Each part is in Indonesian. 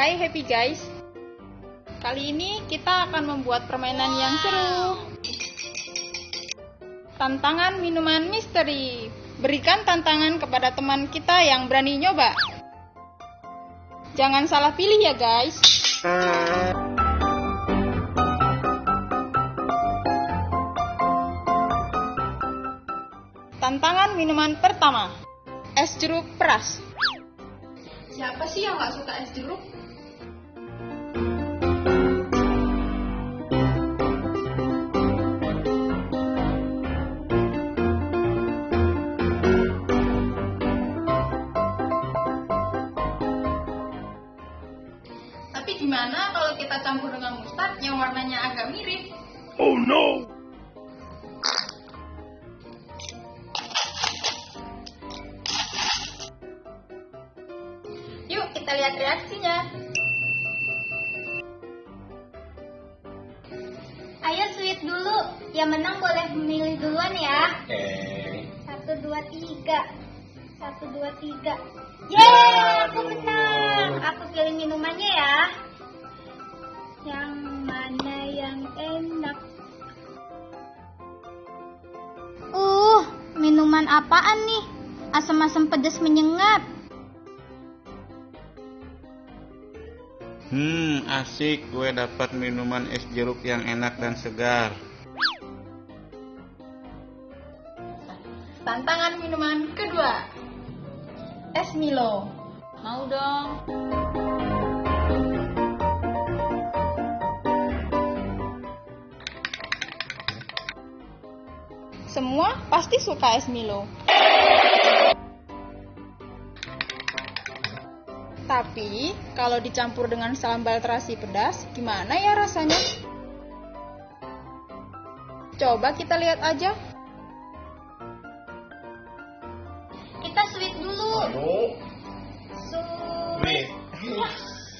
Hai happy guys. Kali ini kita akan membuat permainan yang seru. Tantangan minuman misteri. Berikan tantangan kepada teman kita yang berani nyoba. Jangan salah pilih ya guys. Tantangan minuman pertama. Es jeruk peras. Siapa sih yang gak suka es jeruk? Gimana kalau kita campur dengan mustard yang warnanya agak mirip? Oh no! Yuk kita lihat reaksinya. Ayo sweet dulu. Yang menang boleh memilih duluan ya. Oke. Satu, dua, tiga. Satu, dua, tiga. Yeay, aku menang. Aku pilih minumannya ya. Yang mana yang enak? Uh, minuman apaan nih? Asam-asam pedas menyengat. Hmm, asik. Gue dapat minuman es jeruk yang enak dan segar. Tantangan minuman kedua. Es Milo. Mau dong. Semua pasti suka es Milo. Tapi, kalau dicampur dengan sambal terasi pedas, gimana ya rasanya? Coba kita lihat aja. Kita sweet dulu. Aduh. Sweet.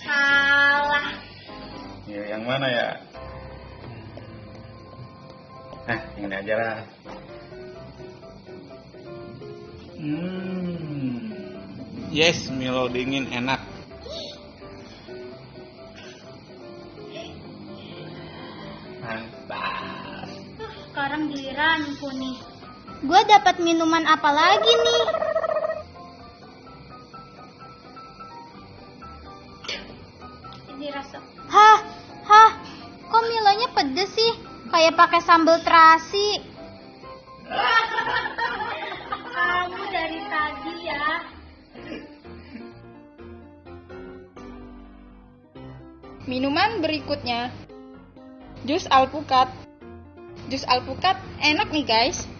Salah. Ya, yang mana ya? Nah, yang ini aja lah. Hmm. Yes, Milo dingin enak. Mantap. Sekarang giliranku nih. Gue dapat minuman apa lagi nih? Ini rasa. Hah, hah. Kok Milonya pedes sih? Kayak pakai sambal terasi. Kamu dari tadi ya. Minuman berikutnya. Jus alpukat. Jus alpukat enak nih guys.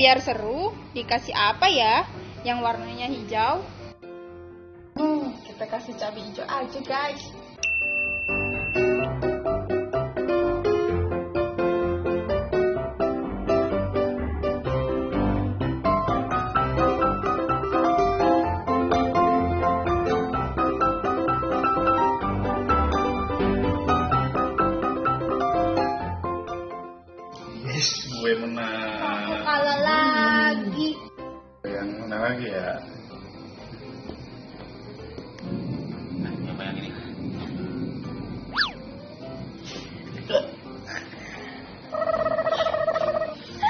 Biar seru, dikasih apa ya? Yang warnanya hijau. Hmm, kita kasih cabai hijau aja guys. Lagi ya? Nah, coba yang ini.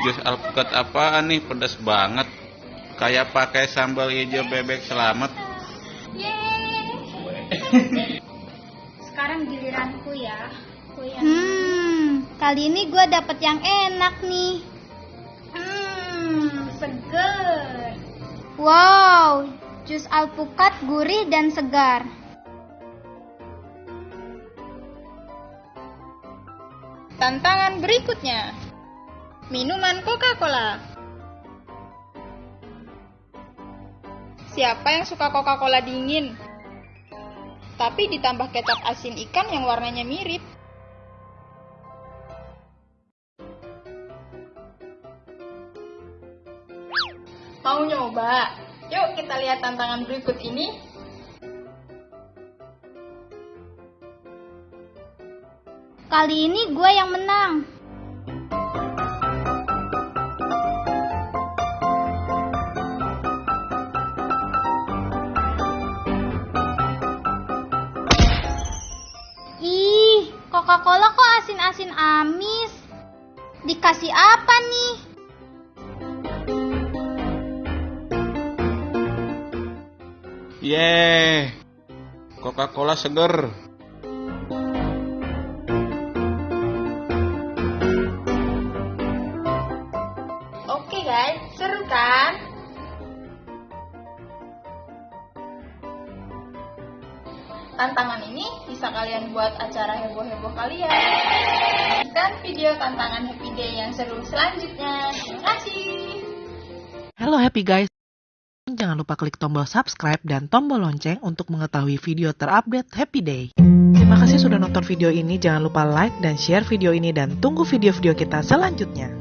Jus alpukat apaan nih? Pedas banget. Kayak pakai sambal hijau bebek selamat. Yeay. Sekarang giliranku ya. Aku yang... Hmm, kali ini gue dapet yang enak nih. Hmm, seger. Wow, jus alpukat gurih dan segar. Tantangan berikutnya. Minuman Coca-Cola. Siapa yang suka Coca-Cola dingin? Tapi ditambah kecap asin ikan yang warnanya mirip. Nyoba? Yuk kita lihat tantangan berikut ini. Kali ini gue yang menang. Ih, Coca-Cola kok asin-asin amis? Dikasih apa nih? Yeay, Coca-Cola seger. Oke guys, seru kan? Tantangan ini bisa kalian buat acara heboh-heboh kalian. Dan video tantangan Happy Day yang seru selanjutnya. Terima kasih. Halo Happy Guys. Jangan lupa klik tombol subscribe dan tombol lonceng untuk mengetahui video terupdate Happy Day. Terima kasih sudah nonton video ini. Jangan lupa like dan share video ini dan tunggu video-video kita selanjutnya.